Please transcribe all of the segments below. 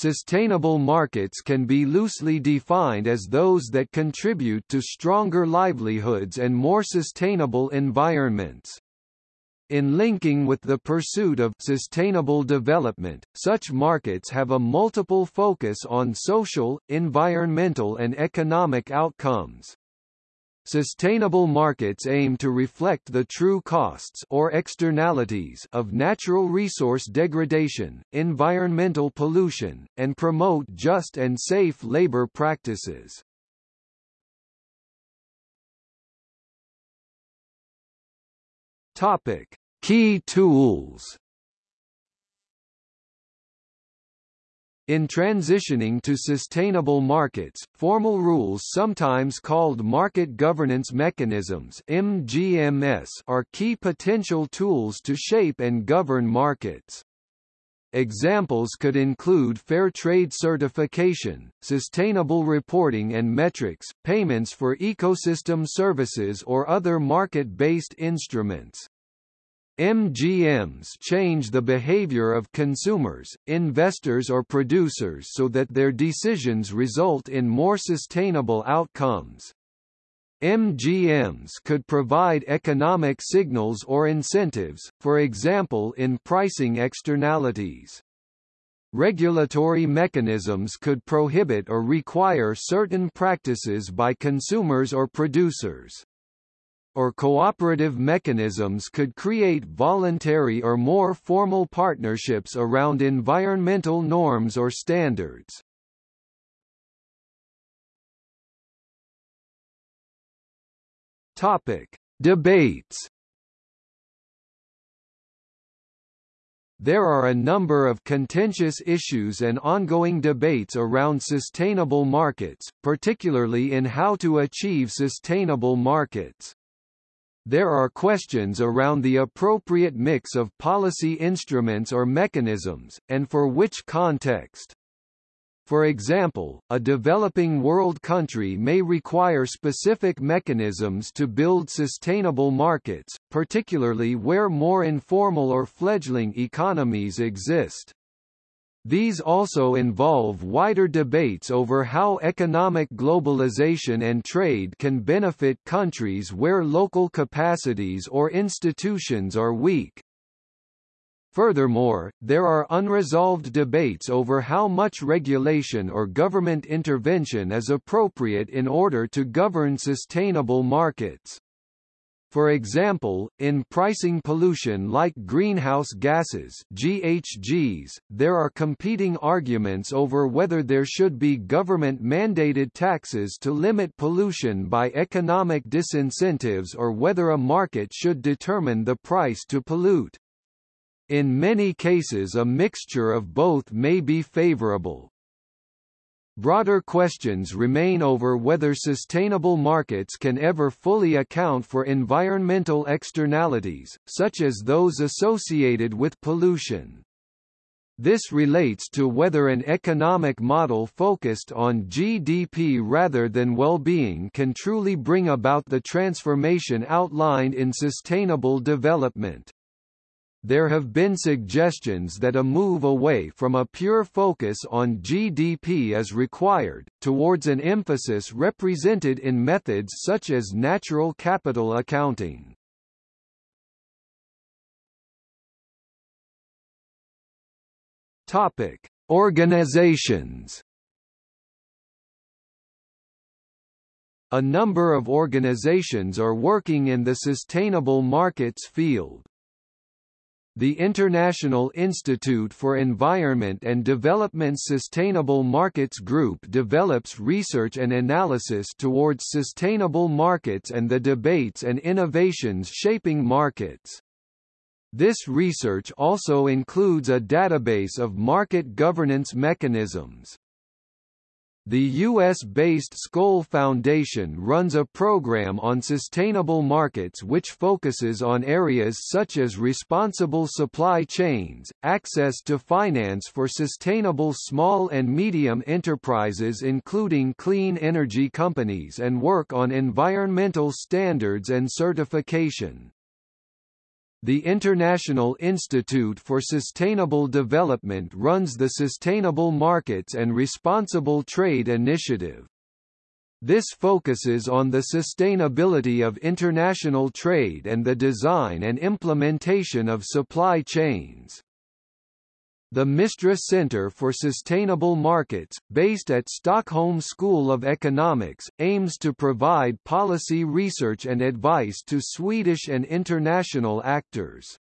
Sustainable markets can be loosely defined as those that contribute to stronger livelihoods and more sustainable environments. In linking with the pursuit of sustainable development, such markets have a multiple focus on social, environmental and economic outcomes. Sustainable markets aim to reflect the true costs or externalities of natural resource degradation, environmental pollution, and promote just and safe labor practices. Topic: Key tools In transitioning to sustainable markets, formal rules sometimes called market governance mechanisms MGMS are key potential tools to shape and govern markets. Examples could include fair trade certification, sustainable reporting and metrics, payments for ecosystem services or other market-based instruments. MGMs change the behavior of consumers, investors or producers so that their decisions result in more sustainable outcomes. MGMs could provide economic signals or incentives, for example in pricing externalities. Regulatory mechanisms could prohibit or require certain practices by consumers or producers or cooperative mechanisms could create voluntary or more formal partnerships around environmental norms or standards. Topic: Debates. There are a number of contentious issues and ongoing debates around sustainable markets, particularly in how to achieve sustainable markets. There are questions around the appropriate mix of policy instruments or mechanisms, and for which context. For example, a developing world country may require specific mechanisms to build sustainable markets, particularly where more informal or fledgling economies exist. These also involve wider debates over how economic globalization and trade can benefit countries where local capacities or institutions are weak. Furthermore, there are unresolved debates over how much regulation or government intervention is appropriate in order to govern sustainable markets. For example, in pricing pollution like greenhouse gases GHGs, there are competing arguments over whether there should be government-mandated taxes to limit pollution by economic disincentives or whether a market should determine the price to pollute. In many cases a mixture of both may be favorable. Broader questions remain over whether sustainable markets can ever fully account for environmental externalities, such as those associated with pollution. This relates to whether an economic model focused on GDP rather than well-being can truly bring about the transformation outlined in sustainable development. There have been suggestions that a move away from a pure focus on GDP is required, towards an emphasis represented in methods such as natural capital accounting. Topic: Organizations. A number of organizations are working in the sustainable markets field. The International Institute for Environment and Development's Sustainable Markets Group develops research and analysis towards sustainable markets and the debates and innovations shaping markets. This research also includes a database of market governance mechanisms. The U.S.-based Skoll Foundation runs a program on sustainable markets which focuses on areas such as responsible supply chains, access to finance for sustainable small and medium enterprises including clean energy companies and work on environmental standards and certification. The International Institute for Sustainable Development runs the Sustainable Markets and Responsible Trade Initiative. This focuses on the sustainability of international trade and the design and implementation of supply chains. The Mistra Center for Sustainable Markets, based at Stockholm School of Economics, aims to provide policy research and advice to Swedish and international actors.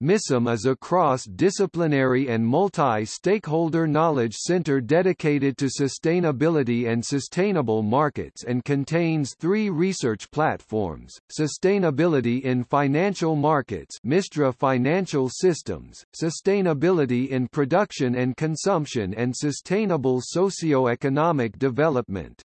MISUM is a cross-disciplinary and multi-stakeholder knowledge center dedicated to sustainability and sustainable markets and contains three research platforms, Sustainability in Financial Markets Mistra Financial Systems, Sustainability in Production and Consumption and Sustainable Socio-Economic Development.